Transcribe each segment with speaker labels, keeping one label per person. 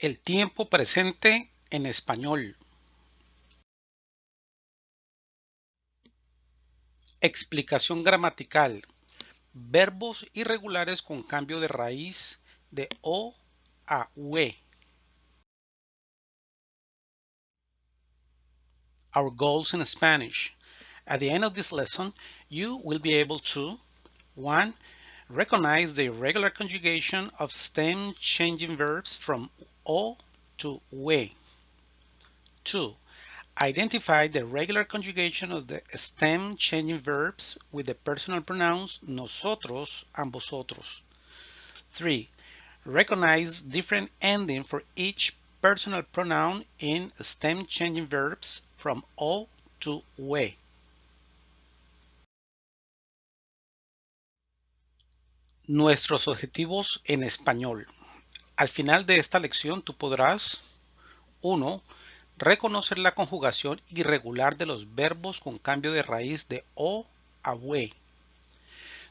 Speaker 1: El tiempo presente en español. Explicación gramatical. Verbos irregulares con cambio de raíz de O a UE. Our goals in Spanish. At the end of this lesson, you will be able to 1. Recognize the irregular conjugation of stem changing verbs from O to we. 2. Identify the regular conjugation of the stem changing verbs with the personal pronouns nosotros and vosotros. 3. Recognize different ending for each personal pronoun in stem changing verbs from O to we. Nuestros objetivos en español. Al final de esta lección tú podrás 1. Reconocer la conjugación irregular de los verbos con cambio de raíz de o a we.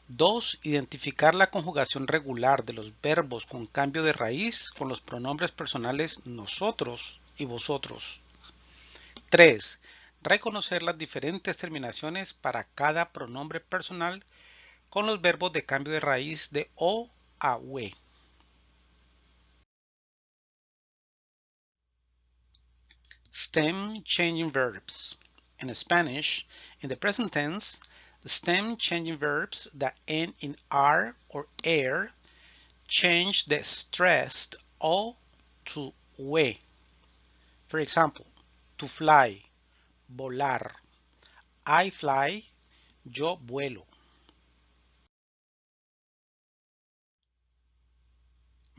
Speaker 1: 2. Identificar la conjugación regular de los verbos con cambio de raíz con los pronombres personales nosotros y vosotros. 3. Reconocer las diferentes terminaciones para cada pronombre personal con los verbos de cambio de raíz de o a we. Stem changing verbs. In Spanish, in the present tense, the stem changing verbs that end in R or air change the stressed O to we. For example, to fly, volar. I fly, yo vuelo.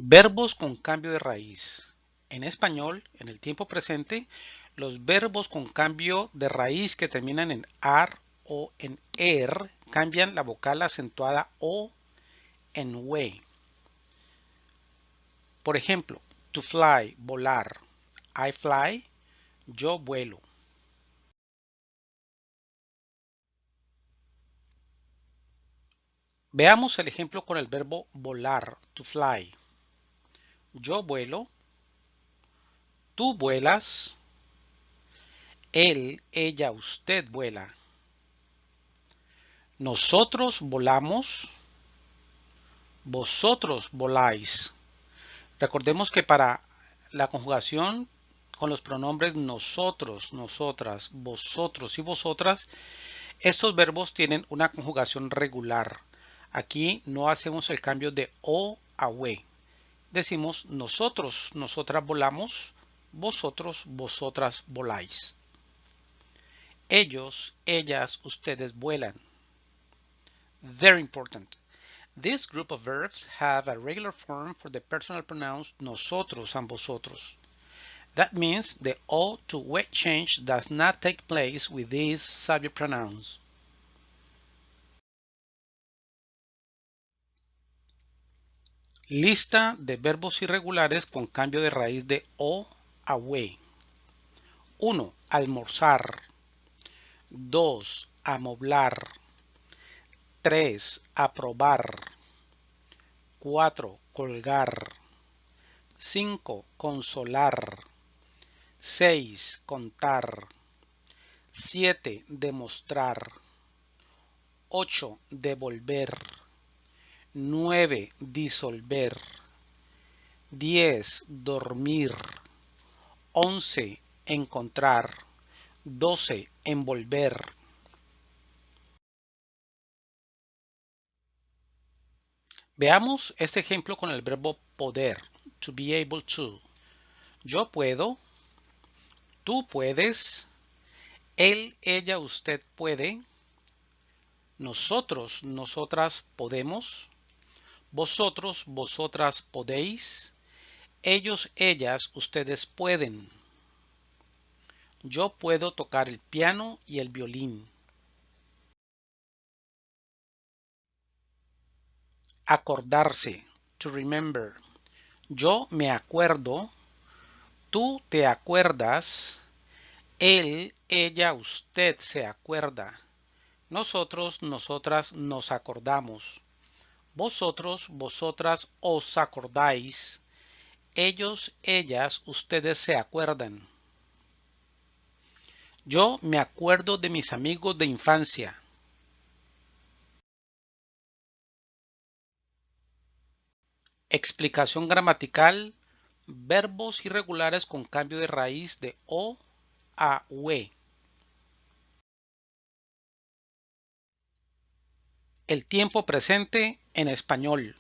Speaker 1: Verbos con cambio de raíz. En español, en el tiempo presente, los verbos con cambio de raíz que terminan en ar o en er cambian la vocal acentuada o en we. Por ejemplo, to fly, volar. I fly, yo vuelo. Veamos el ejemplo con el verbo volar, to fly. Yo vuelo, Tú vuelas. Él, ella, usted vuela. Nosotros volamos. Vosotros voláis. Recordemos que para la conjugación con los pronombres nosotros, nosotras, vosotros y vosotras, estos verbos tienen una conjugación regular. Aquí no hacemos el cambio de o a we. Decimos nosotros, nosotras volamos, vosotros, vosotras voláis. Ellos, ellas, ustedes vuelan. Very important. This group of verbs have a regular form for the personal pronouns nosotros and vosotros. That means the O to we change does not take place with these subject pronouns. Lista de verbos irregulares con cambio de raíz de O away. 1. Almorzar. 2. Amoblar. 3. Aprobar. 4. Colgar. 5. Consolar. 6. Contar. 7. Demostrar. 8. Devolver. 9. Disolver. 10. Dormir. 11. Encontrar. 12. Envolver. Veamos este ejemplo con el verbo poder, to be able to. Yo puedo, tú puedes, él, ella, usted puede, nosotros, nosotras podemos, vosotros, vosotras podéis, ellos, ellas, ustedes pueden. Yo puedo tocar el piano y el violín. Acordarse. To remember. Yo me acuerdo. Tú te acuerdas. Él, ella, usted se acuerda. Nosotros, nosotras nos acordamos. Vosotros, vosotras os acordáis Ellos, ellas, ustedes se acuerdan. Yo me acuerdo de mis amigos de infancia. Explicación gramatical. Verbos irregulares con cambio de raíz de O a UE. El tiempo presente en español.